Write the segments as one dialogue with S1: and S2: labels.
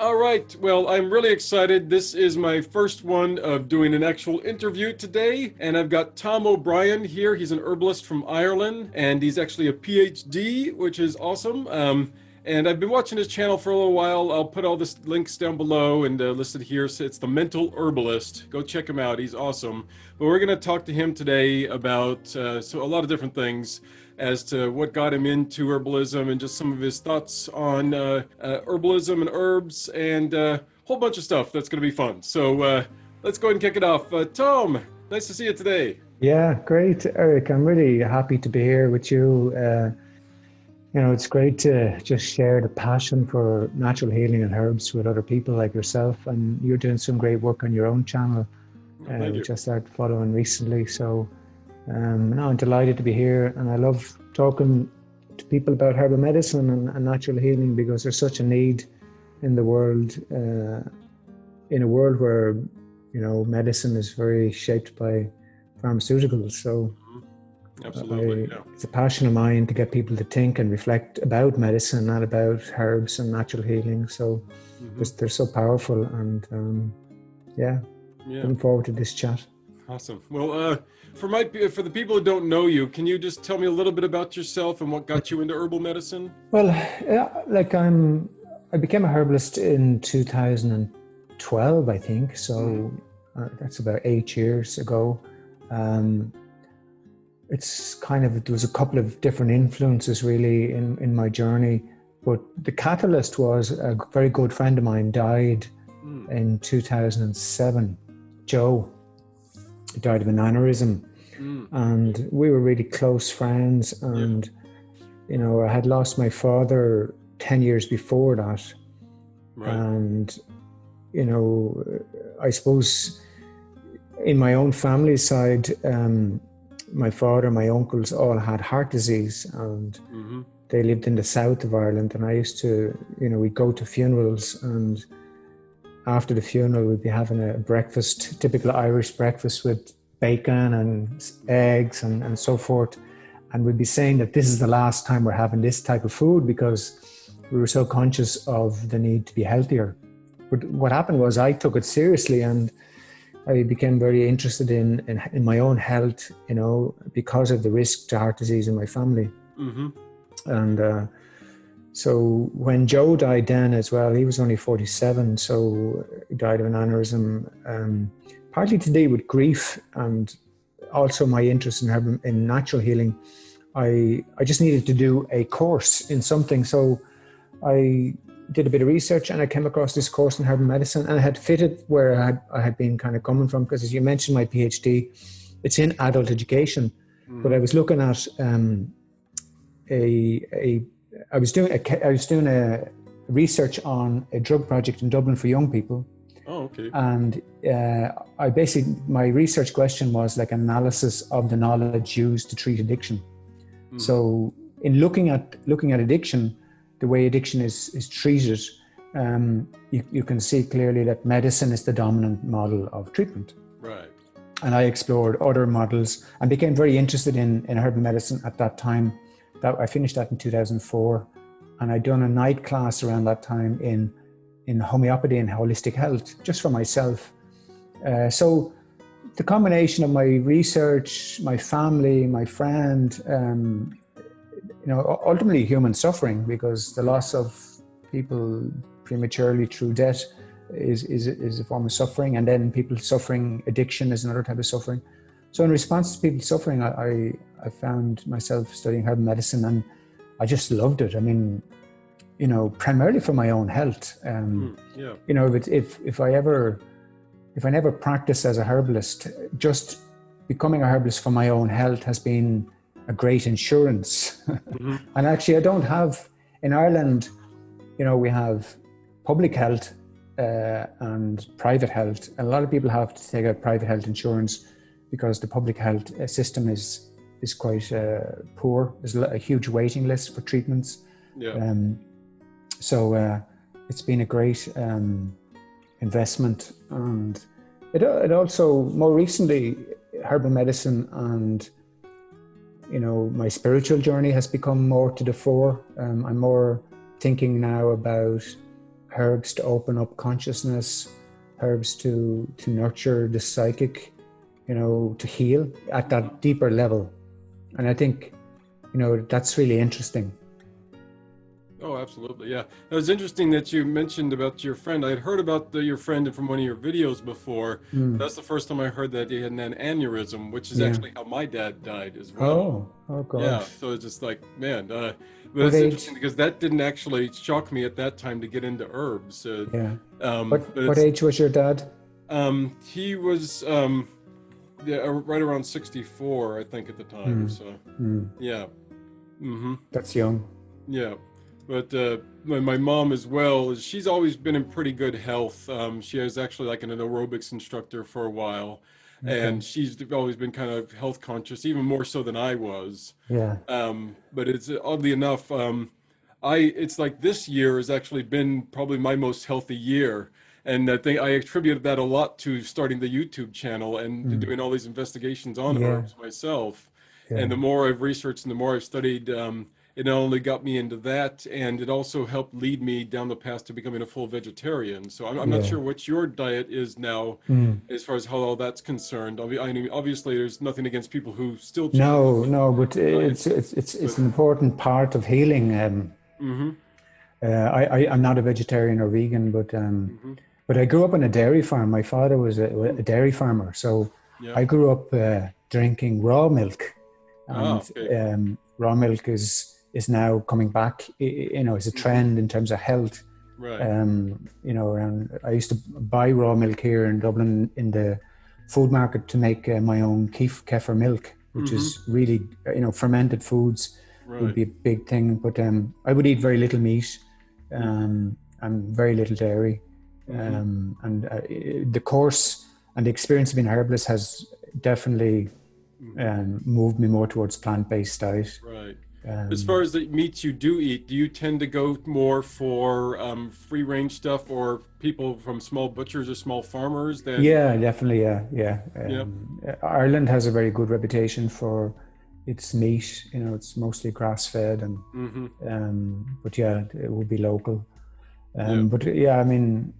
S1: All right. Well, I'm really excited. This is my first one of doing an actual interview today. And I've got Tom O'Brien here. He's an herbalist from Ireland, and he's actually a PhD, which is awesome. Um, and I've been watching his channel for a little while. I'll put all the links down below and uh, listed here. So it's the Mental Herbalist. Go check him out. He's awesome. But we're going to talk to him today about uh, so a lot of different things as to what got him into herbalism and just some of his thoughts on uh, uh, herbalism and herbs and a uh, whole bunch of stuff that's going to be fun. So uh, let's go ahead and kick it off. Uh, Tom, nice to see you today.
S2: Yeah, great, Eric. I'm really happy to be here with you. Uh, you know, it's great to just share the passion for natural healing and herbs with other people like yourself. And you're doing some great work on your own channel, uh, which I started following recently. So um, no, I'm delighted to be here, and I love talking to people about herbal medicine and, and natural healing because there's such a need in the world, uh, in a world where you know medicine is very shaped by pharmaceuticals. So,
S1: mm-hmm. absolutely, I, yeah.
S2: it's a passion of mine to get people to think and reflect about medicine, not about herbs and natural healing. So, mm-hmm. they're, so powerful, and um, yeah, yeah, looking forward to this chat.
S1: Awesome. Well, uh, for my for the people who don't know you, can you just tell me a little bit about yourself and what got you into herbal medicine?
S2: Well, yeah, like I'm, I became a herbalist in 2012, I think. So mm. uh, that's about eight years ago. Um, it's kind of there was a couple of different influences really in in my journey, but the catalyst was a very good friend of mine died mm. in 2007. Joe died of an aneurysm. Mm. And we were really close friends. And, yeah. you know, I had lost my father 10 years before that. Right. And, you know, I suppose in my own family side, um, my father, my uncles all had heart disease and mm-hmm. they lived in the south of Ireland. And I used to, you know, we'd go to funerals and after the funeral, we'd be having a breakfast, typical Irish breakfast with bacon and eggs and, and so forth. And we'd be saying that this is the last time we're having this type of food because we were so conscious of the need to be healthier. But what happened was I took it seriously and I became very interested in, in, in my own health, you know, because of the risk to heart disease in my family. Mm-hmm. And uh, so when Joe died then as well, he was only 47, so he died of an aneurysm, um, partly to do with grief and also my interest in, in natural healing. I, I just needed to do a course in something. So I did a bit of research and I came across this course in herbal medicine and I had fitted where I had, I had been kind of coming from because as you mentioned my PhD, it's in adult education, mm. but I was looking at um, a, a I was doing a, I was doing a research on a drug project in Dublin for young people.
S1: Oh, okay.
S2: And uh, I basically my research question was like analysis of the knowledge used to treat addiction. Mm. So in looking at looking at addiction, the way addiction is is treated, um, you, you can see clearly that medicine is the dominant model of treatment.
S1: Right.
S2: And I explored other models and became very interested in in herbal medicine at that time that I finished that in 2004, and I'd done a night class around that time in in homeopathy and holistic health, just for myself. Uh, so the combination of my research, my family, my friend, um, you know, ultimately human suffering, because the loss of people prematurely through death is, is, is a form of suffering, and then people suffering addiction is another type of suffering. So in response to people suffering, I, I, found myself studying herbal medicine and I just loved it. I mean, you know, primarily for my own health. Um,
S1: mm, yeah.
S2: You know, if, if, if I ever, if I never practiced as a herbalist, just becoming a herbalist for my own health has been a great insurance. Mm-hmm. and actually, I don't have, in Ireland, you know, we have public health uh, and private health. A lot of people have to take out private health insurance because the public health uh, system is is quite uh, poor. There's a huge waiting list for treatments.
S1: Yeah. Um,
S2: so uh, it's been a great um, investment, and it, it also more recently herbal medicine and you know my spiritual journey has become more to the fore. Um, I'm more thinking now about herbs to open up consciousness, herbs to to nurture the psychic, you know, to heal at that deeper level. And I think, you know, that's really interesting.
S1: Oh, absolutely. Yeah. It was interesting that you mentioned about your friend. I had heard about the, your friend from one of your videos before. Mm. That's the first time I heard that he had an aneurysm, which is yeah. actually how my dad died as well.
S2: Oh, oh gosh.
S1: Yeah. So it's just like, man, uh, but it's interesting because that didn't actually shock me at that time to get into herbs.
S2: Uh, yeah. Um, what, what age was your dad?
S1: Um, he was um, yeah, right around 64, I think, at the time. Mm. So, mm. yeah.
S2: Mm-hmm. That's young.
S1: Yeah. But uh, my, my, mom as well, she's always been in pretty good health. Um, she was actually like an aerobics instructor for a while. Okay. And she's always been kind of health conscious, even more so than I was.
S2: Yeah.
S1: Um, but it's oddly enough, um, I it's like this year has actually been probably my most healthy year. And I think I attributed that a lot to starting the YouTube channel and mm. doing all these investigations on yeah. herbs myself. Yeah. And the more I've researched and the more I've studied, um, it not only got me into that, and it also helped lead me down the path to becoming a full vegetarian. So I'm, I'm yeah. not sure what your diet is now, mm. as far as how all that's concerned. I mean, obviously, there's nothing against people who still.
S2: No, no, but it's it's it's it's an important part of healing. Um, mm-hmm. uh, I, I am not a vegetarian or vegan, but um, mm-hmm. But I grew up on a dairy farm. My father was a, a dairy farmer, so yeah. I grew up uh, drinking raw milk, ah, and oh, okay. um, raw milk is is now coming back. You know, as a trend in terms of health.
S1: Right.
S2: Um, you know, around I used to buy raw milk here in Dublin in the food market to make uh, my own kef- kefir milk, which mm-hmm. is really you know fermented foods right. would be a big thing. But um, I would eat very little meat um, and very little dairy. Mm-hmm. Um, and uh, the course and the experience of being herbalist has definitely mm-hmm. um, moved me more towards plant-based diet.
S1: Right. Um, as far as the meats you do eat, do you tend to go more for um, free range stuff or people from small butchers or small farmers? Than...
S2: Yeah, definitely. Yeah, yeah. Um, yep. Ireland has a very good reputation for its meat. You know, it's mostly grass fed, and mm-hmm. Um, but yeah, it will be local. Um, yep. But yeah, I mean,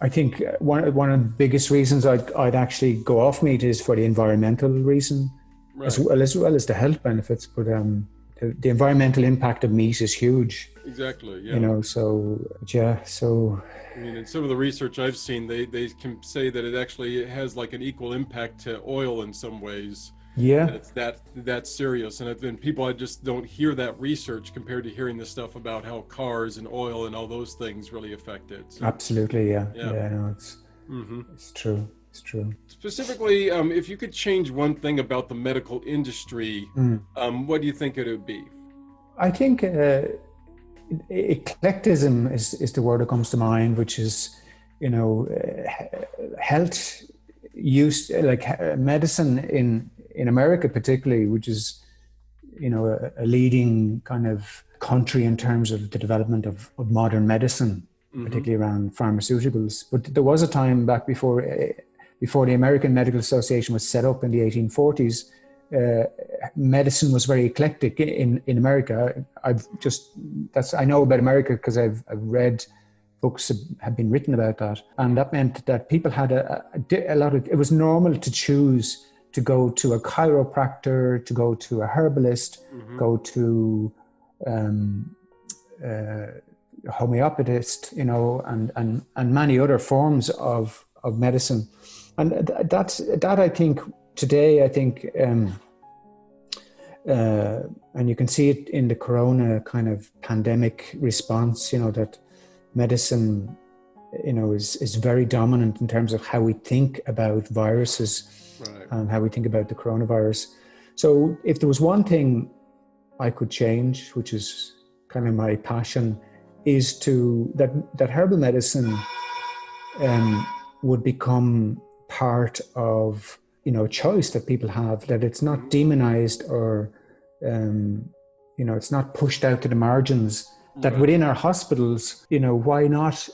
S2: I think one one of the biggest reasons I'd I'd actually go off meat is for the environmental reason, right. as well as well as the health benefits. But um the, the environmental impact of meat is huge.
S1: Exactly. Yeah.
S2: You know, so yeah, so.
S1: I mean, in some of the research I've seen, they they can say that it actually has like an equal impact to oil in some ways.
S2: Yeah.
S1: That it's that that serious, and then people I just don't hear that research compared to hearing the stuff about how cars and oil and all those things really affect it.
S2: So, Absolutely. Yeah. Yeah. yeah no, it's mm-hmm. it's true. It's true.
S1: Specifically, um, if you could change one thing about the medical industry, mm. um, what do you think it would be?
S2: I think uh, eclecticism is, is the word that comes to mind, which is, you know, uh, health use, like uh, medicine in, in America, particularly, which is, you know, a, a leading kind of country in terms of the development of, of modern medicine. Mm-hmm. particularly around pharmaceuticals. But there was a time back before uh, before the American Medical Association was set up in the 1840s, uh, medicine was very eclectic in, in America. I've just, that's, I know about America because I've, I've read books have, have been written about that. And that meant that people had a, a, a lot of, it was normal to choose to go to a chiropractor, to go to a herbalist, mm-hmm. go to um, uh, homeopathist, you know, and, and, and many other forms of, of medicine and that's that I think today I think um, uh, and you can see it in the corona kind of pandemic response you know that medicine you know is is very dominant in terms of how we think about viruses right. and how we think about the coronavirus so if there was one thing I could change which is kind of my passion is to that that herbal medicine um, would become part of you know choice that people have that it's not demonized or um, you know it's not pushed out to the margins that right. within our hospitals you know why not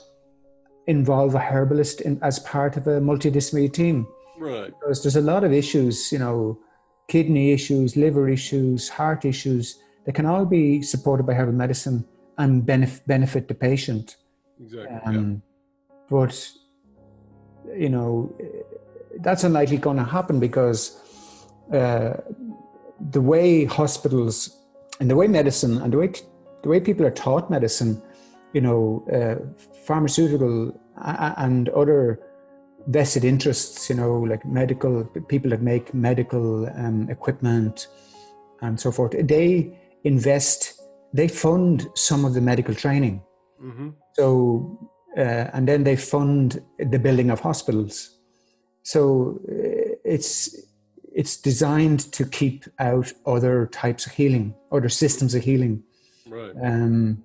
S2: involve a herbalist in, as part of a multidisciplinary team
S1: right
S2: because there's a lot of issues you know kidney issues liver issues heart issues that can all be supported by herbal medicine and benef- benefit the patient
S1: Exactly. yeah.
S2: Um, But, you know, that's unlikely going to happen because uh, the way hospitals and the way medicine and the way, the way people are taught medicine, you know, uh, pharmaceutical and other vested interests, you know, like medical people that make medical um, equipment and so forth, they invest, they fund some of the medical training.
S1: hmm
S2: So, uh, and then they fund the building of hospitals. So uh, it's it's designed to keep out other types of healing, other systems of healing.
S1: Right.
S2: Um,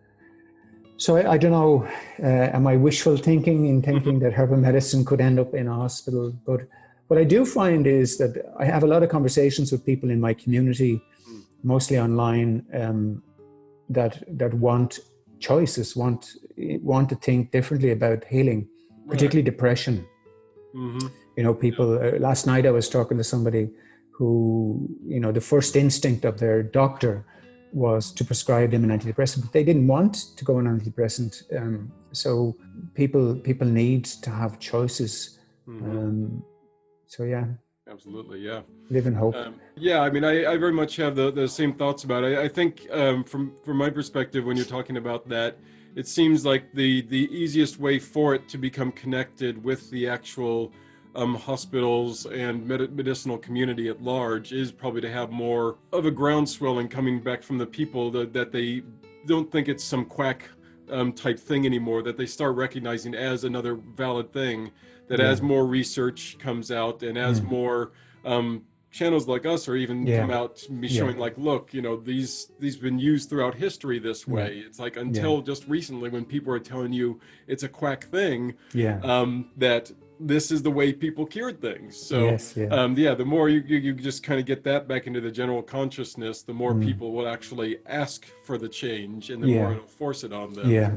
S2: so I, I don't know. Uh, am I wishful thinking in thinking that herbal medicine could end up in a hospital? But what I do find is that I have a lot of conversations with people in my community, mostly online, um, that that want choices, want want to think differently about healing, particularly depression.
S1: hmm
S2: You know, people. Uh, last night I was talking to somebody who, you know, the first instinct of their doctor was to prescribe them an antidepressant, but they didn't want to go on antidepressant. Um, so people people need to have choices.
S1: hmm
S2: Um, so yeah,
S1: Absolutely. Yeah.
S2: live in hope.
S1: Um, yeah, I mean, I, I very much have the, the same thoughts about it. I, I think um, from from my perspective, when you're talking about that, it seems like the the easiest way for it to become connected with the actual um, hospitals and med- medicinal community at large is probably to have more of a groundswelling coming back from the people that, that they don't think it's some quack um, type thing anymore, that they start recognizing as another valid thing, that
S2: Yeah.
S1: as more research comes out and as
S2: Mm.
S1: more um, channels like us or even
S2: Yeah.
S1: come out to be
S2: Yeah.
S1: showing like look you know these these been used throughout history this
S2: Yeah.
S1: way it's like until just recently when people are telling you it's a quack thing
S2: yeah.
S1: um, that this is the way people cured things so
S2: yes. Yeah.
S1: um, yeah the more you, you, you just kind of get that back into the general consciousness the more
S2: Mm.
S1: people will actually ask for the change and the
S2: Yeah.
S1: more it'll force it on them
S2: Yeah.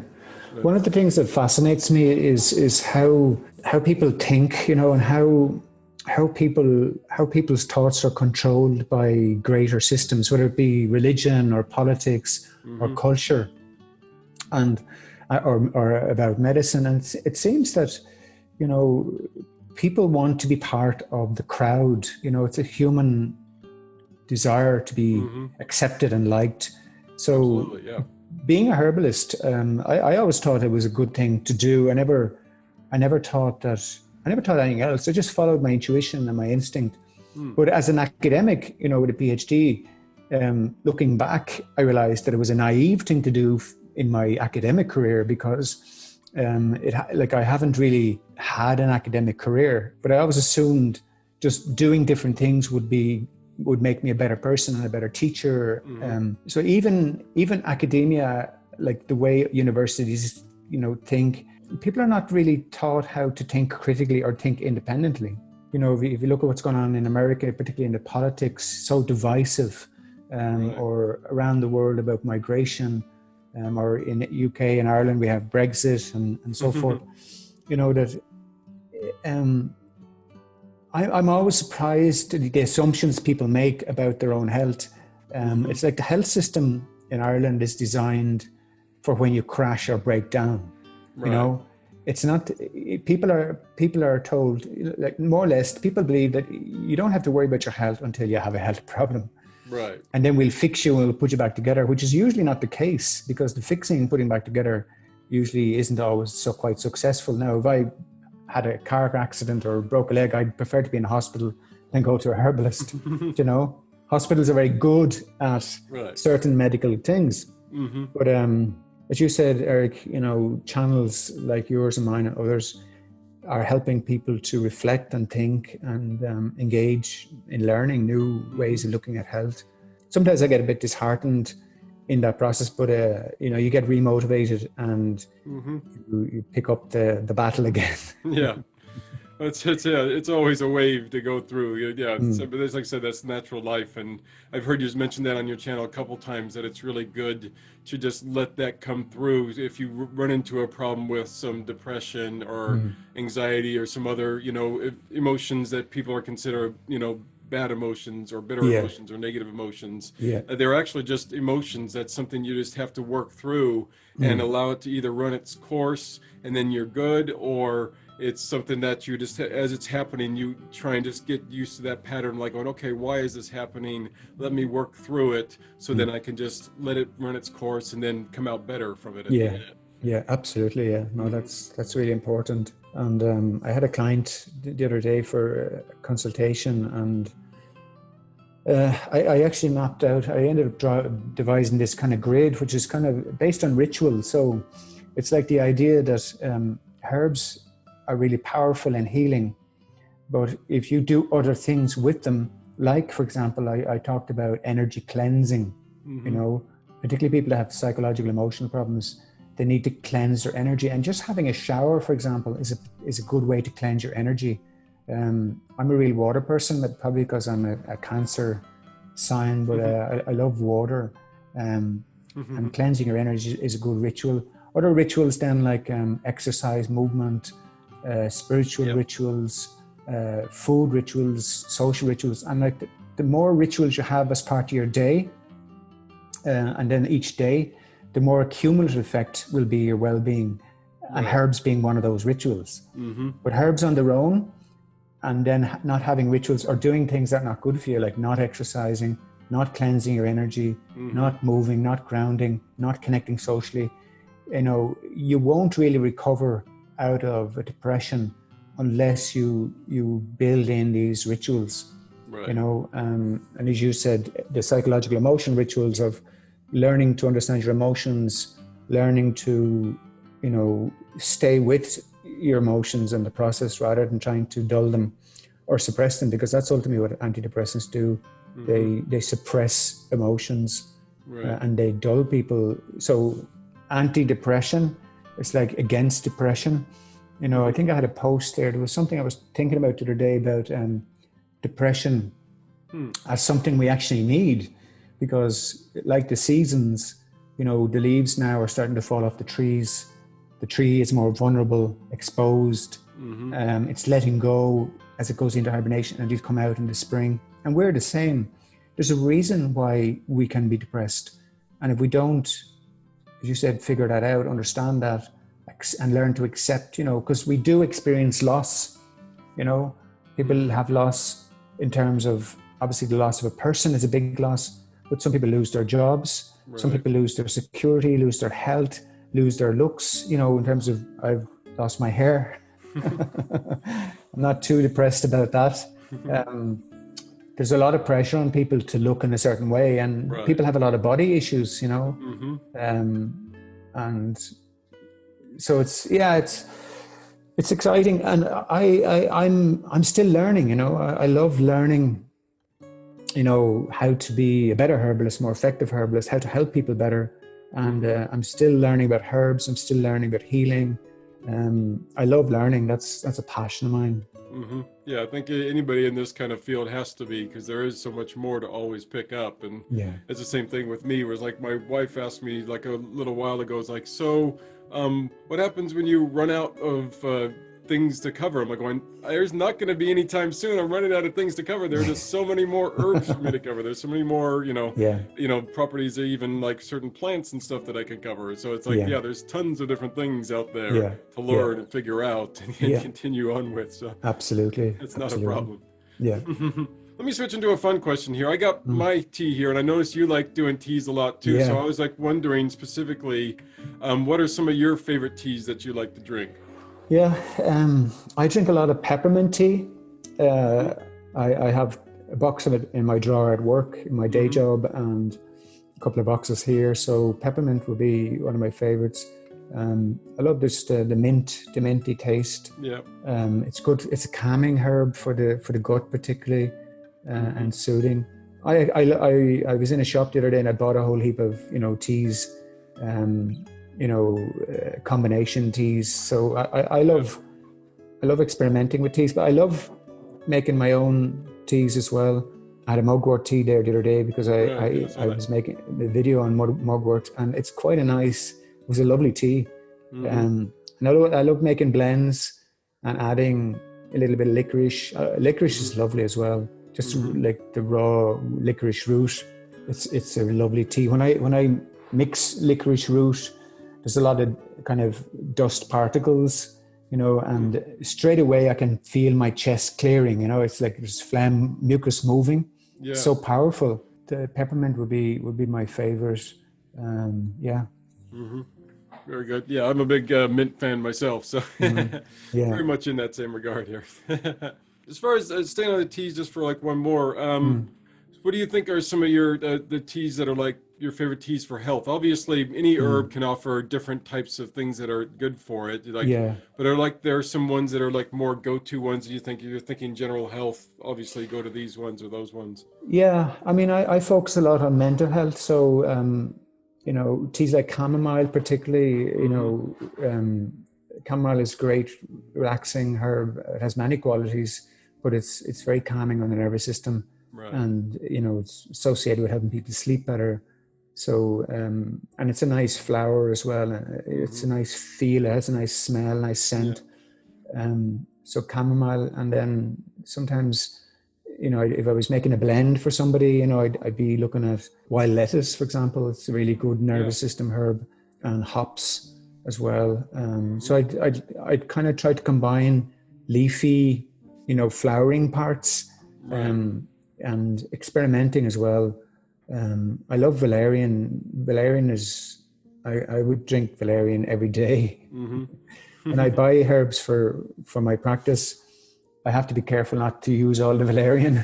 S2: One of the things that fascinates me is is how how people think, you know, and how how people how people's thoughts are controlled by greater systems, whether it be religion or politics or
S1: Mhm.
S2: culture, and uh, or or about medicine. And it seems that you know people want to be part of the crowd. You know, it's a human desire to be
S1: Mhm.
S2: accepted and liked. So
S1: yeah
S2: being a herbalist, um, I, I always thought it was a good thing to do. I never, I never thought that. I never thought anything else. I just followed my intuition and my instinct.
S1: Hmm.
S2: But as an academic, you know, with a PhD, um, looking back, I realized that it was a naive thing to do in my academic career because um, it like I haven't really had an academic career, but I always assumed just doing different things would be would make me a better person and a better teacher.
S1: Mhm.
S2: Um, so even even academia, like the way universities, you know, think, people are not really taught how to think critically or think independently. You know, if you, if you look at what's going on in America, particularly in the politics, so divisive, um,
S1: Right.
S2: or around the world about migration, um, or in UK and Ireland we have Brexit and, and so forth. You know that um, I, I'm always surprised at the assumptions people make about their own health. Um,
S1: Mhm.
S2: It's like the health system in Ireland is designed for when you crash or break down.
S1: Right.
S2: You know, it's not. People are people are told like more or less. People believe that you don't have to worry about your health until you have a health problem,
S1: right
S2: and then we'll fix you and we'll put you back together, which is usually not the case because the fixing and putting back together usually isn't always so quite successful. Now, if I had a car accident or broke a leg, I'd prefer to be in a hospital than go to a herbalist. you know, hospitals are very good at
S1: right
S2: certain medical things.
S1: hmm
S2: But um, as you said, Eric, you know, channels like yours and mine and others are helping people to reflect and think and um, engage in learning new ways of looking at health. Sometimes I get a bit disheartened in that process, but uh, you know, you get remotivated and
S1: hmm
S2: you, you pick up the the battle again.
S1: yeah it's it's yeah it's always a wave to go through yeah
S2: Mm.
S1: so, but as like i said that's natural life and i've heard you mention that on your channel a couple times that it's really good to just let that come through if you run into a problem with some depression or
S2: Mm.
S1: anxiety or some other you know emotions that people are consider you know bad emotions or bitter
S2: Yeah.
S1: emotions or negative emotions.
S2: Yeah.
S1: Uh, They're actually just emotions. That's something you just have to work through and allow it to either run its course and then you're good, or it's something that you just, as it's happening, you try and just get used to that pattern, like going, okay, why is this happening? Let me work through it so then I can just let it run its course and then come out better from it.
S2: Yeah. Yeah, absolutely. Yeah, no, that's that's really important. And um, I had a client the other day for a consultation, and uh, I, I actually mapped out. I ended up draw, devising this kind of grid, which is kind of based on ritual. So it's like the idea that um, herbs are really powerful in healing, but if you do other things with them, like for example, I, I talked about energy cleansing. You know, particularly people that have psychological emotional problems they need to cleanse their energy. And just having a shower for example is a is a good way to cleanse your energy. Um, i'm a real water person but probably because i'm a, a cancer sign but uh, I, I love water. Um,
S1: Mhm.
S2: and cleansing your energy is a good ritual. Other rituals then like um, exercise movement uh, spiritual
S1: Yep.
S2: rituals uh, food rituals social rituals and like the, the more rituals you have as part of your day uh, and then each day the more cumulative effect will be your well-being and
S1: Right.
S2: herbs being one of those rituals
S1: Mhm.
S2: but herbs on their own and then not having rituals or doing things that are not good for you like not exercising not cleansing your energy
S1: Mhm.
S2: not moving not grounding not connecting socially you know you won't really recover out of a depression unless you you build in these rituals
S1: Right.
S2: you know um, and as you said the psychological emotion rituals of learning to understand your emotions learning to you know stay with your emotions and the process rather than trying to dull them or suppress them because that's ultimately what antidepressants do
S1: Mhm.
S2: they they suppress emotions
S1: Right.
S2: uh, and they dull people so anti-depression is like against depression. You know i think i had a post there. There was something i was thinking about the other day about um, depression
S1: Hmm.
S2: as something we actually need because like the seasons you know the leaves now are starting to fall off the trees. The tree is more vulnerable exposed.
S1: Mhm.
S2: um, it's letting go as it goes into hibernation and it'll come out in the spring. And we're the same. There's a reason why we can be depressed. And if we don't as you said figure that out understand that and learn to accept you know because we do experience loss you know? People have loss in terms of obviously the loss of a person is a big loss but some people lose their jobs some people lose their security lose their health lose their looks you know in terms of i've lost my hair. I'm not too depressed about that. Um, there's a lot of pressure on people to look in a certain way and
S1: Right.
S2: people have a lot of body issues you know?
S1: Mhm.
S2: um, and so it's yeah it's it's exciting. And I, I i'm i'm still learning you know? I, I love learning you know how to be a better herbalist more effective herbalist how to help people better. And uh, i'm still learning about herbs. I'm still learning about healing. Um, i love learning. That's that's a passion of mine.
S1: Hmm Yeah, I think anybody in this kind of field has to be because there is so much more to always pick up. And
S2: yeah
S1: it's the same thing with me. Whereas, like, my wife asked me like a little while ago, "It's like, so, um, what happens when you run out of uh, things to cover?" I'm like, going, "There's not going to be any time soon. I'm running out of things to cover. There are just so many more herbs for me to cover. There's so many more, you know,
S2: yeah
S1: you know, properties, or even like certain plants and stuff that I can cover. So it's like,
S2: Yeah.
S1: yeah, there's tons of different things out there
S2: Yeah.
S1: to learn and figure out and, continue on with. So
S2: absolutely
S1: it's not
S2: absolutely.
S1: a problem.
S2: yeah
S1: Let me switch into a fun question here. I got my tea here, and I noticed you like doing teas a lot too. So
S2: Mm.
S1: I was like wondering specifically, um, what are some of your favorite teas that you like to drink?
S2: Yeah, um, I drink a lot of peppermint tea. Uh, I, I have a box of it in my drawer at work, in my day
S1: Mhm.
S2: job, and a couple of boxes here. So peppermint would be one of my favorites. Um, I love this the, the mint, the minty taste.
S1: Yeah.
S2: Um, it's good. It's a calming herb for the for the gut, particularly, uh,
S1: Mhm.
S2: and soothing. I, I I I was in a shop the other day and I bought a whole heap of you know teas, um, you know, uh, combination teas. So I, I, I love I love experimenting with teas, but I love making my own teas as well. I had a mugwort tea there the other day because I,
S1: Yeah,
S2: I,
S1: yeah, I
S2: I was making a video on mug- mugwort and it's quite a nice, it was a lovely tea.
S1: Mhm.
S2: Um, and I love, I love making blends and adding a little bit of licorice. Uh, licorice is lovely as well. just mm-hmm. like the raw licorice root. It's it's a lovely tea. When I when I mix licorice root, there's a lot of kind of dust particles, you know, and straight away I can feel my chest clearing. You know, it's like there's phlegm, mucus moving. Yeah. So powerful. The peppermint would be would be my favorite. Um, yeah.
S1: Mm-hmm. Very good. Yeah, I'm a big uh, mint fan myself, so mm-hmm. yeah. very much in that same regard here. as far as uh, staying on the teas, just for like one more, um, mm. what do you think are some of your uh, the teas that are like your favorite teas for health? Obviously, any mm. herb can offer different types of things that are good for it. Like, yeah. But are like there are some ones that are like more go-to ones. Do you think you're thinking general health? Obviously, go to these ones or those ones.
S2: Yeah, I mean, I, I focus a lot on mental health, so. Um, you know, teas like chamomile, particularly, you know, um, chamomile is great, relaxing herb. It has many qualities, but it's it's very calming on the nervous system, right. and you know, it's associated with helping people sleep better. So, um, and it's a nice flower as well. It's mm-hmm. a nice feel. It has a nice smell, nice scent. Yeah. Um, so chamomile, and then sometimes you know, if I was making a blend for somebody, you know, I'd, I'd be looking at wild lettuce, for example. It's a really good nervous yeah. system herb, and hops as well. Um, so I'd, I'd, I'd kind of try to combine leafy, you know, flowering parts um, and experimenting as well. Um, I love valerian. Valerian is, I, I would drink valerian every day. Mm-hmm. and I buy herbs for, for my practice I have to be careful not to use all the valerian.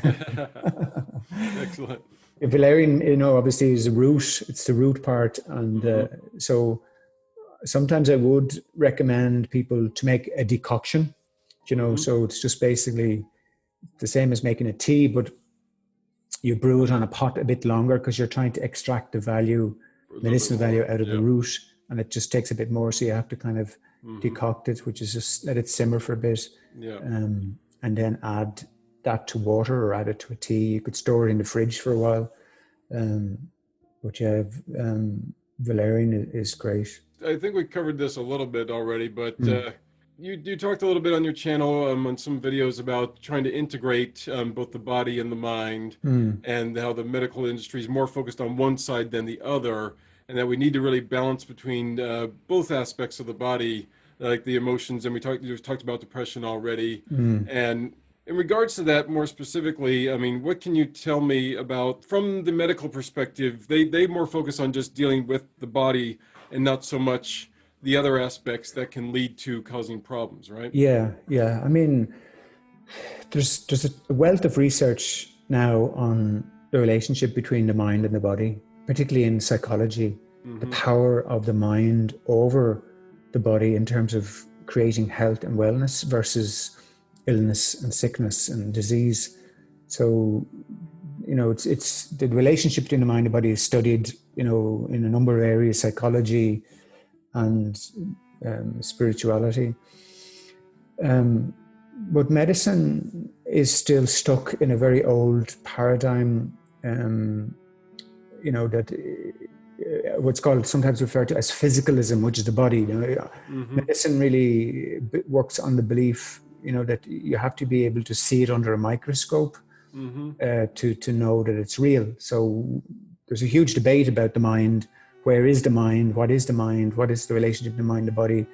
S1: Excellent.
S2: Valerian, you know, obviously is a root. It's the root part, and uh, mm-hmm. so sometimes I would recommend people to make a decoction. You know, mm-hmm. so it's just basically the same as making a tea, but you brew it on a pot a bit longer because you're trying to extract the value, medicinal value out of yeah. the root, and it just takes a bit more. So you have to kind of mm-hmm. decoct it, which is just let it simmer for a bit. Yeah. Um, and then add that to water or add it to a tea. You could store it in the fridge for a while. Um, but yeah, um, valerian is great.
S1: I think we covered this a little bit already, but mm. uh, you you talked a little bit on your channel um, on some videos about trying to integrate um, both the body and the mind, mm. and how the medical industry is more focused on one side than the other, and that we need to really balance between uh, both aspects of the body like the emotions, and we talked we talked about depression already. Mm. And in regards to that, more specifically, I mean, what can you tell me about from the medical perspective? They they more focus on just dealing with the body and not so much the other aspects that can lead to causing problems, right?
S2: Yeah, yeah. I mean, there's there's a wealth of research now on the relationship between the mind and the body, particularly in psychology. Mm-hmm. The power of the mind over the body in terms of creating health and wellness versus illness and sickness and disease. So, you know, it's it's the relationship between the mind and body is studied, you know, in a number of areas, psychology and um, spirituality. Um, but medicine is still stuck in a very old paradigm. Um, you know that uh, what's called sometimes referred to as physicalism, which is the body. You know, mm-hmm. medicine really works on the belief, you know, that you have to be able to see it under a microscope mm-hmm. uh, to to know that it's real. So there's a huge debate about the mind. Where is the mind? What is the mind? What is the relationship between the mind and the body?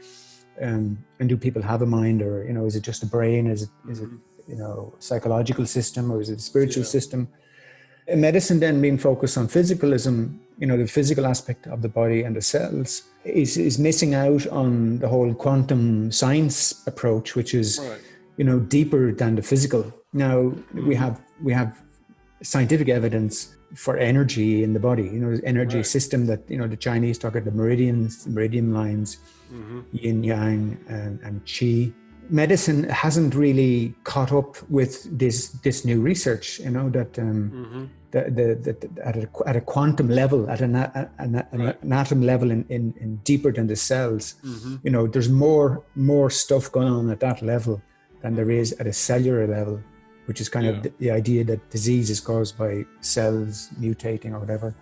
S2: Um, and do people have a mind, or you know, is it just a brain? Is it mm-hmm. it mm-hmm. you know psychological system, or is it a spiritual yeah. system? medicine then being focused on physicalism, you know, the physical aspect of the body and the cells, is, is missing out on the whole quantum science approach, which is, right. you know, deeper than the physical. Now we have we have scientific evidence for energy in the body. You know, energy right. system that you know the Chinese talk about the meridians, meridian lines, mm-hmm. yin yang and, and qi medicine hasn't really caught up with this this new research you know that um, mm-hmm. the, the, the, at, a, at a quantum level at an, an, an right. atom level in, in, in, deeper than the cells mm-hmm. you know there's more more stuff going on at that level than there is at a cellular level which is kind yeah. of the, the idea that disease is caused by cells mutating or whatever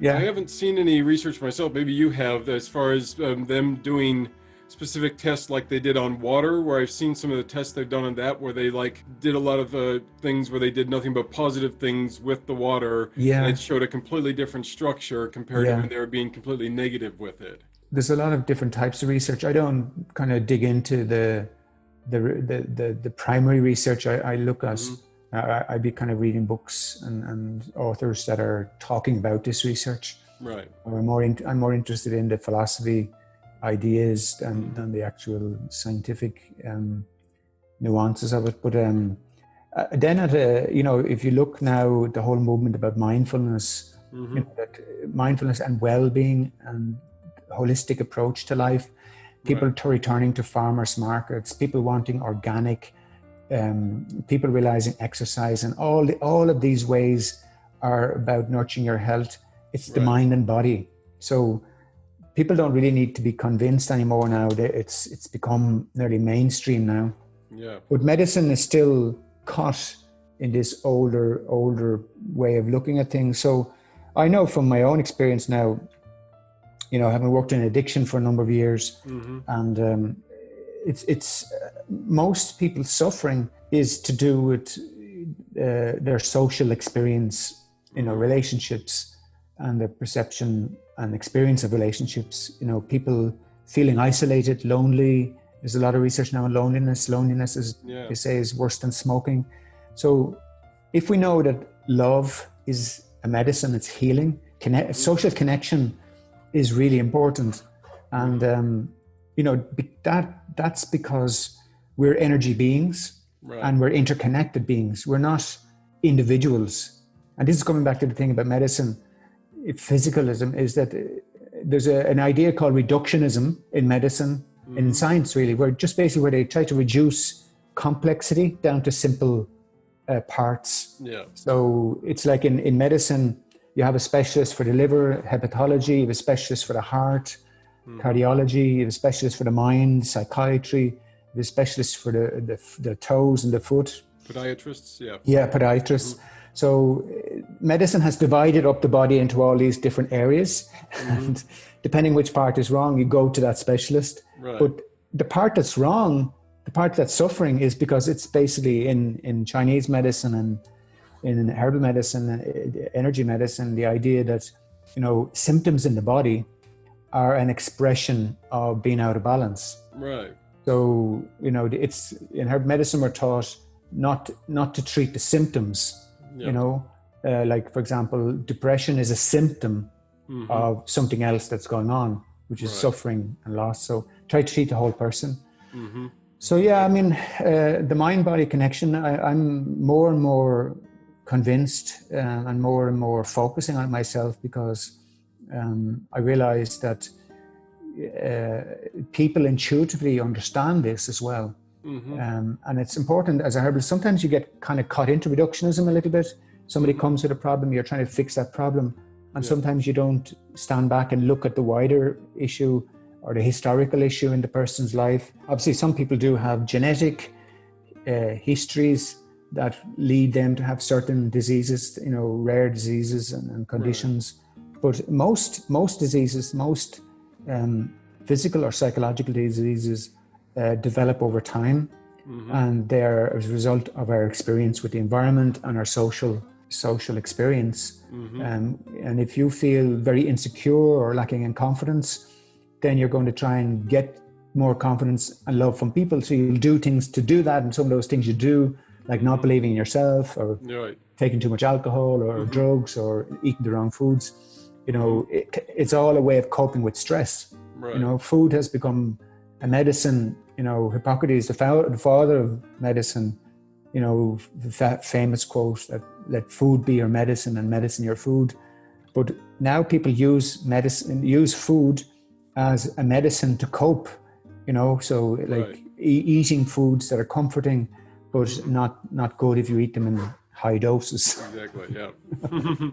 S1: yeah i haven't seen any research myself maybe you have as far as um, them doing specific tests like they did on water, where I've seen some of the tests they've done on that, where they like did a lot of uh, things where they did nothing but positive things with the water.
S2: Yeah.
S1: And it showed a completely different structure compared
S2: Yeah.
S1: to when they were being completely negative with it.
S2: there's a lot of different types of research. I don't kind of dig into the the the the, the primary research. I, I look at. I, I'd be kind of reading books and, and authors that are talking about this research.
S1: Right.
S2: I'm more in, I'm more interested in the philosophy ideas than, than the actual scientific um, nuances of it. But um, uh, then at a, you know if you look now the whole movement about mindfulness,
S1: Mhm.
S2: you know, that mindfulness and well-being and holistic approach to life people to returning to farmers markets people wanting organic um, people realizing exercise and all the, all of these ways are about nurturing your health. It's the
S1: Right.
S2: mind and body. So people don't really need to be convinced anymore now it's it's become nearly mainstream now.
S1: Yeah.
S2: but medicine is still caught in this older older way of looking at things. So i know from my own experience now you know having worked in addiction for a number of years
S1: hmm
S2: and um, it's it's uh, most people's suffering is to do with uh, their social experience you know relationships and the perception and experience of relationships. You know people feeling isolated lonely there's a lot of research now on loneliness. Loneliness is
S1: Yeah.
S2: they say is worse than smoking. So if we know that love is a medicine it's healing connect, social connection is really important. And um, you know that that's because we're energy beings
S1: Right.
S2: and we're interconnected beings. We're not individuals. And this is coming back to the thing about medicine. Physicalism is that uh, there's a, an idea called reductionism in medicine and in science really where just basically where they try to reduce complexity down to simple uh, parts.
S1: Yeah.
S2: so it's like in, in medicine, you have a specialist for the liver, hepatology, you have a specialist for the heart, hmm. cardiology, you have a specialist for the mind, psychiatry, you have a specialist for the, the, the toes and the foot.
S1: Podiatrists. Yeah.
S2: Yeah, podiatrists. Hmm. So uh, medicine has divided up the body into all these different areas. Hmm. And depending which part is wrong, you go to that specialist.
S1: Right.
S2: But the part that's wrong, the part that's suffering is because it's basically in, in Chinese medicine and in herbal medicine, energy medicine, the idea that, you know, symptoms in the body are an expression of being out of balance.
S1: right.
S2: So, you know, it's in herb medicine, we're taught not, not to treat the symptoms,
S1: Yeah.
S2: you know, uh, like for example, depression is a symptom
S1: Mhm.
S2: of something else that's going on, which is
S1: Right.
S2: suffering and loss. So try to treat the whole person.
S1: Mhm.
S2: So yeah, I mean, uh, the mind-body connection. I, I'm more and more convinced uh, and more and more focusing on myself because um, I realized that uh, people intuitively understand this as well.
S1: Mhm.
S2: Um, and it's important as a herbalist. Sometimes you get kind of caught into reductionism a little bit. Somebody comes with a problem, you're trying to fix that problem. And
S1: Yeah.
S2: sometimes you don't stand back and look at the wider issue or the historical issue in the person's life. Obviously, some people do have genetic uh, histories that lead them to have certain diseases, you know, rare diseases and, and conditions. But most most diseases, most um, physical or psychological diseases, uh, develop over time, and they're as a result of our experience with the environment and our social social experience. Um, and if you feel very insecure or lacking in confidence, then you're going to try and get more confidence and love from people. So you'll do things to do that, and some of those things you do, like not believing in yourself or
S1: Right.
S2: taking too much alcohol or mm-hmm. drugs or eating the wrong foods. You know, it, it's all a way of coping with stress.
S1: Right.
S2: You know, food has become a medicine. You know, Hippocrates, the, father of medicine, you know, the fa- famous quote that let food be your medicine and medicine your food. But now people use medicine, use food as a medicine to cope. You know, so like
S1: Right.
S2: e- eating foods that are comforting, but not not good if you eat them in high doses.
S1: Exactly. Yeah.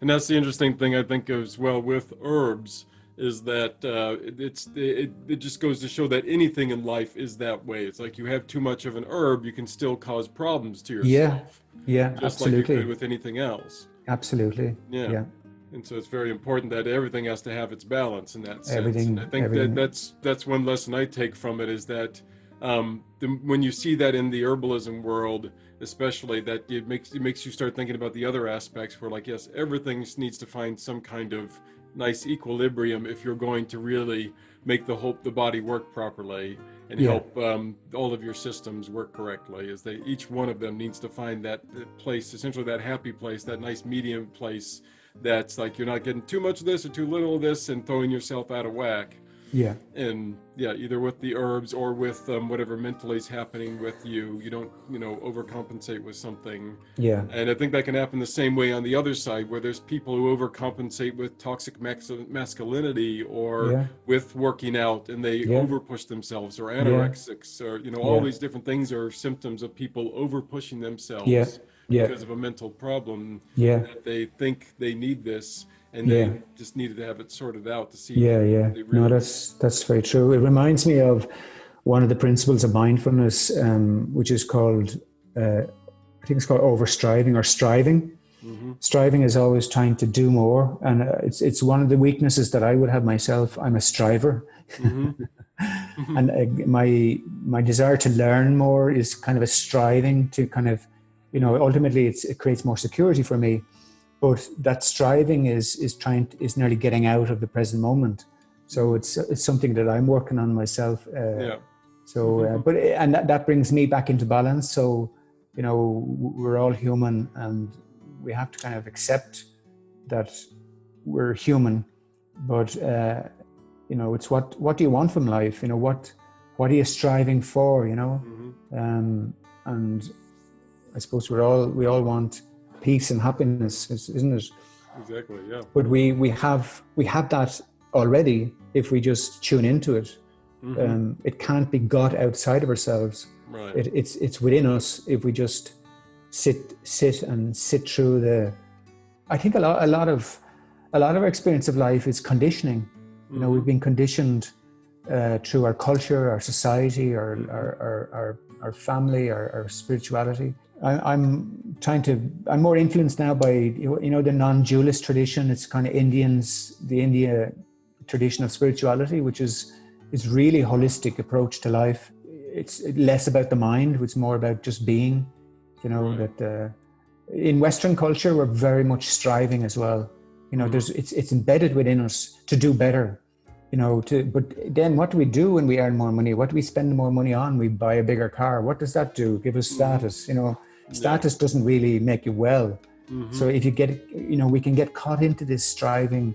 S1: and that's the interesting thing I think as well with herbs is that uh, it, it's it, it just goes to show that anything in life is that way. It's like you have too much of an herb, you can still cause problems to yourself.
S2: Yeah, yeah,
S1: Just like
S2: absolutely,
S1: could with anything else.
S2: absolutely.
S1: Yeah.
S2: yeah.
S1: And so it's very important that everything has to have its balance in that sense.
S2: Everything-
S1: and I think
S2: everything.
S1: that that's that's one lesson I take from it is that um, the, when you see that in the herbalism world, especially that it makes it makes you start thinking about the other aspects where like yes, everything needs to find some kind of nice equilibrium if you're going to really make the whole the body work properly and
S2: Yeah.
S1: help um, all of your systems work correctly is that each one of them needs to find that, that place essentially that happy place that nice medium place that's like you're not getting too much of this or too little of this and throwing yourself out of whack
S2: Yeah.
S1: and yeah either with the herbs or with um, whatever mentally is happening with you you don't you know overcompensate with something
S2: Yeah.
S1: and i think that can happen the same way on the other side where there's people who overcompensate with toxic masculinity or
S2: Yeah.
S1: with working out and they
S2: Yeah.
S1: overpush themselves or anorexics or you know all
S2: Yeah.
S1: these different things are symptoms of people overpushing themselves
S2: Yeah. Yeah.
S1: because of a mental problem
S2: Yeah.
S1: that they think they need this and
S2: Yeah.
S1: they just needed to have it sorted out to see
S2: Yeah, yeah.
S1: they
S2: No, that's that's very true. It reminds me of one of the principles of mindfulness, um, which is called, uh, I think it's called overstriving or striving.
S1: Mhm.
S2: Striving is always trying to do more, and uh, it's it's one of the weaknesses that I would have myself. I'm a striver,
S1: Mhm.
S2: and uh, my my desire to learn more is kind of a striving to kind of, you know, ultimately it's, it creates more security for me. But that striving is is trying is nearly getting out of the present moment. So it's it's something that I'm working on myself. Uh,
S1: yeah
S2: So, uh, but and that, that brings me back into balance. So, you know, we're all human, and we have to kind of accept that we're human. But uh, you know, it's what what do you want from life? You know, what what are you striving for? You know,
S1: Mhm.
S2: um, and I suppose we're all we all want peace and happiness, is- isn't it?
S1: exactly yeah
S2: But we we have we have that already if we just tune into it.
S1: Mhm.
S2: Um, it can't be got outside of ourselves.
S1: right
S2: It, it's it's within us if we just sit sit and sit through the. I think a lot a lot of a lot of our experience of life is conditioning. You know, we've been conditioned uh, through our culture, our society, our our our, our, our family, our, our spirituality. I, I'm trying to. I'm more influenced now by you know, the non-dualist tradition. It's kind of Indians, the India tradition of spirituality, which is is really holistic approach to life. It's less about the mind; it's more about just being. You know
S1: Right.
S2: that uh, in Western culture we're very much striving as well. You know, there's it's it's embedded within us to do better. You know, to but then what do we do when we earn more money? What do we spend more money on? We buy a bigger car. What does that do? Give us status. You know, status doesn't really make you well.
S1: Mhm.
S2: So if you get, you know, we can get caught into this striving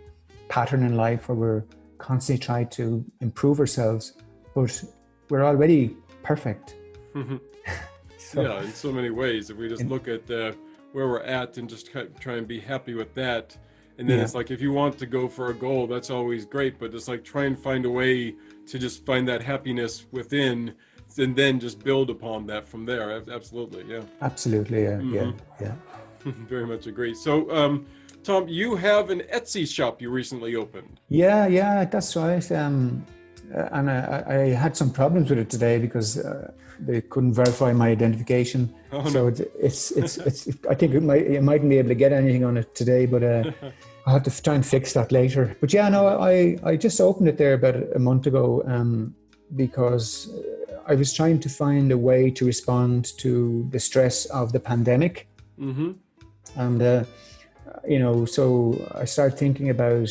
S2: pattern in life where we're constantly trying to improve ourselves, but we're already perfect.
S1: Mhm.
S2: So,
S1: yeah in so many ways if we just look at uh, where we're at and just try and be happy with that and then
S2: Yeah.
S1: it's like if you want to go for a goal that's always great but it's like try and find a way to just find that happiness within and then just build upon that from there absolutely yeah
S2: Absolutely, yeah, yeah,
S1: Mhm.
S2: yeah.
S1: very much agree so um tom you have an etsy shop you recently opened
S2: Yeah, yeah, that's right. Um, uh, and I, I I had some problems with it today because uh, they couldn't verify my identification.
S1: Oh,
S2: so
S1: no.
S2: it, it's, it's it's I think it might you mightn't be able to get anything on it today, but uh, I'll have to try and fix that later. But yeah, no, I I just opened it there about a month ago um, because uh, I was trying to find a way to respond to the stress of the pandemic.
S1: Mm-hmm.
S2: And uh, you know so i started thinking about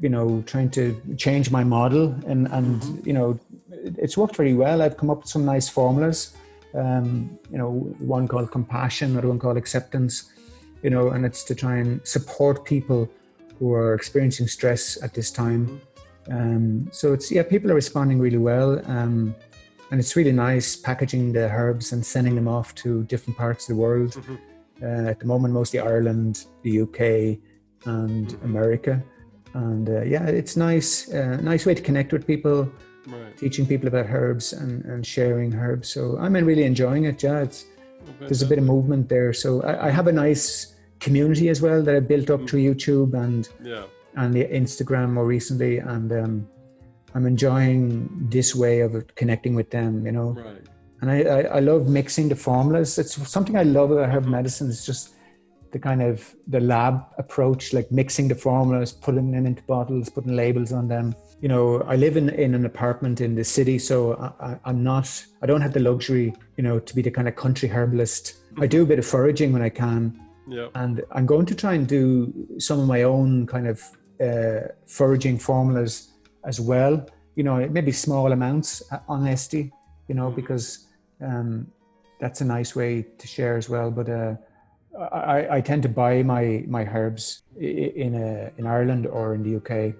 S2: you know trying to change my model and and you know it's worked very well. I've come up with some nice formulas um, you know one called compassion another one called acceptance you know and it's to try and support people who are experiencing stress at this time um, so it's yeah people are responding really well um, and it's really nice packaging the herbs and sending them off to different parts of the world
S1: Mhm.
S2: uh, at the moment mostly Ireland, the UK, and. America. And uh, yeah, it's nice, uh, nice way to connect with people,
S1: right
S2: teaching people about herbs and, and sharing herbs. So I'm really enjoying it. Yeah, it's, there's a bit of movement there. So I, I have a nice community as well that I built up through YouTube and
S1: yeah
S2: and the Instagram more recently, and um, I'm enjoying this way of connecting with them. You know,
S1: right
S2: and I, I, I love mixing the formulas. It's something I love about herb medicine. It's just the kind of the lab approach, like mixing the formulas, putting them into bottles, putting labels on them. You know, I live in, in an apartment in the city, so I, am not, I don't have the luxury, you know, to be the kind of country herbalist. I do a bit of foraging when I can.
S1: Yeah.
S2: And I'm going to try and do some of my own kind of uh, foraging formulas as well. You know, maybe small amounts on Etsy, you know, mm-hmm. because um, that's a nice way to share as well. But uh, I, I tend to buy my my herbs in a, in Ireland or in the UK,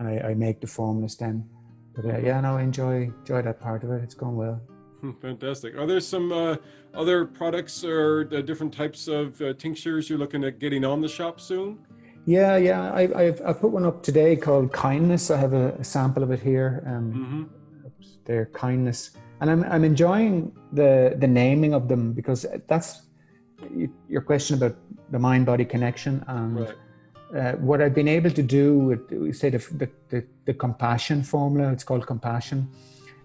S2: I, I make the formulas then. But uh, yeah, no, I enjoy enjoy that part of it. It's going well.
S1: Hmm, fantastic. Are there some uh, other products or uh, different types of uh, tinctures you're looking at getting on the shop soon?
S2: Yeah, yeah. I, I've I put one up today called Kindness. I have a, a sample of it here. Um, mm-hmm. oops, there, Kindness, and I'm I'm enjoying the the naming of them because that's your question about the mind body connection and right. Uh, what I've been able to do with say the, the, the, the compassion formula. It's called compassion.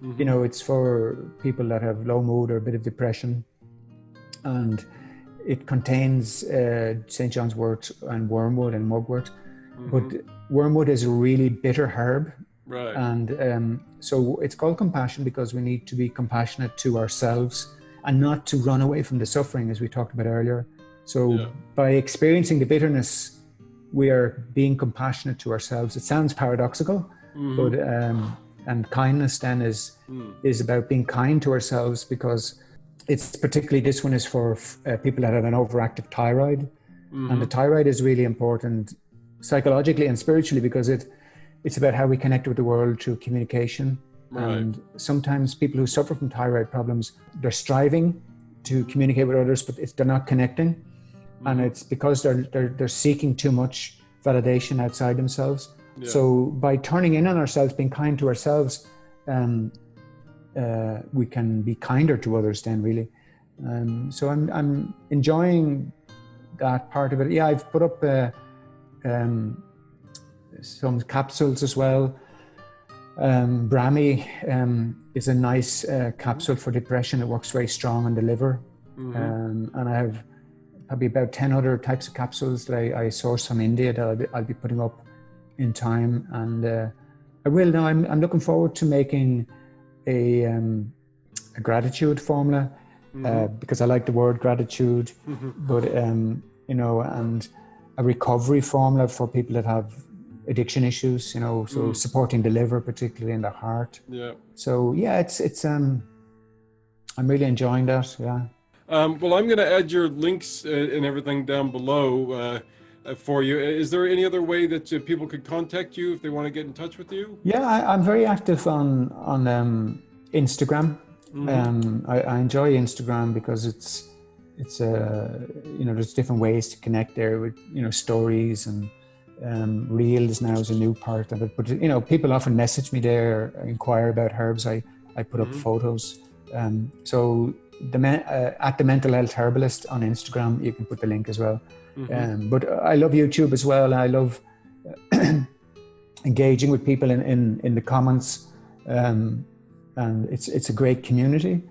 S2: Mm-hmm. You know, it's for people that have low mood or a bit of depression, and it contains uh, St. John's wort and wormwood and mugwort. Mm-hmm. But wormwood is a really bitter herb.
S1: Right.
S2: And um, so it's called compassion because we need to be compassionate to ourselves and not to run away from the suffering, as we talked about earlier. So yeah. by experiencing the bitterness, we are being compassionate to ourselves. It sounds paradoxical, mm-hmm. but um, and kindness then is mm. is about being kind to ourselves because it's particularly this one is for uh, people that have an overactive thyroid, mm-hmm. and the thyroid is really important psychologically and spiritually because it it's about how we connect with the world through communication Right. And sometimes people who suffer from thyroid problems, they're striving to communicate with others, but if they're not connecting. Mm-hmm. And it's because they're, they're, they're seeking too much validation outside themselves. Yeah. So by turning in on ourselves, being kind to ourselves, um, uh, we can be kinder to others then really. Um, so I'm, I'm enjoying that part of it. Yeah, I've put up uh, um, some capsules as well um, Brahmi um, is a nice uh, capsule for depression. It works very strong on the liver. Mm-hmm. Um, and I have probably about 10 other types of capsules that I, I source from India that I'll be, I'll be, putting up in time. And uh, I will now, I'm, I'm looking forward to making a, um, a gratitude formula mm-hmm. uh, because I like the word gratitude, mm-hmm. but, um, you know, and a recovery formula for people that have addiction issues, you know, so mm. supporting the liver, particularly in the heart.
S1: Yeah.
S2: So yeah, it's it's um, I'm really enjoying that. Yeah.
S1: Um, well, I'm going to add your links uh, and everything down below uh, uh, for you. Is there any other way that uh, people could contact you if they want to get in touch with you?
S2: Yeah, I, am very active on on um, Instagram. Mm-hmm. Um, I, I, enjoy Instagram because it's it's uh, you know there's different ways to connect there with you know stories and um, reels now is a new part of it. But you know, people often message me there, inquire about herbs. I I put mm-hmm. up photos. Um, so the uh, at the mental health herbalist on Instagram, you can put the link as well. Mm-hmm. Um, but I love YouTube as well. I love engaging with people in in, in the comments, um, and it's it's a great community.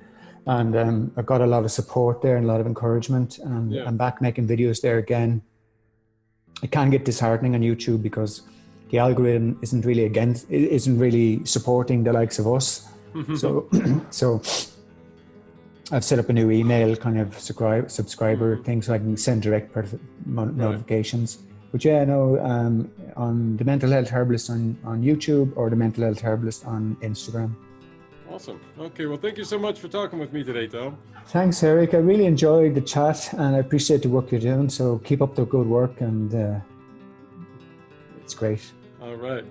S2: And um, I've got a lot of support there and a lot of encouragement. And yeah. I'm back making videos there again it can get disheartening on YouTube because the algorithm isn't really against, isn't really supporting the likes of us. Mm-hmm. So, so I've set up a new email kind of subscribe, subscriber mm-hmm. thing so I can send direct notifications. Right. But yeah, no, um, on the Mental Health Herbalist on, on YouTube or the Mental Health Herbalist on Instagram.
S1: Awesome. Okay. Well, thank you so much for talking with me today, Tom.
S2: Thanks, Eric. I really enjoyed the chat and I appreciate the work you're doing. So keep up the good work and uh, it's great.
S1: All right.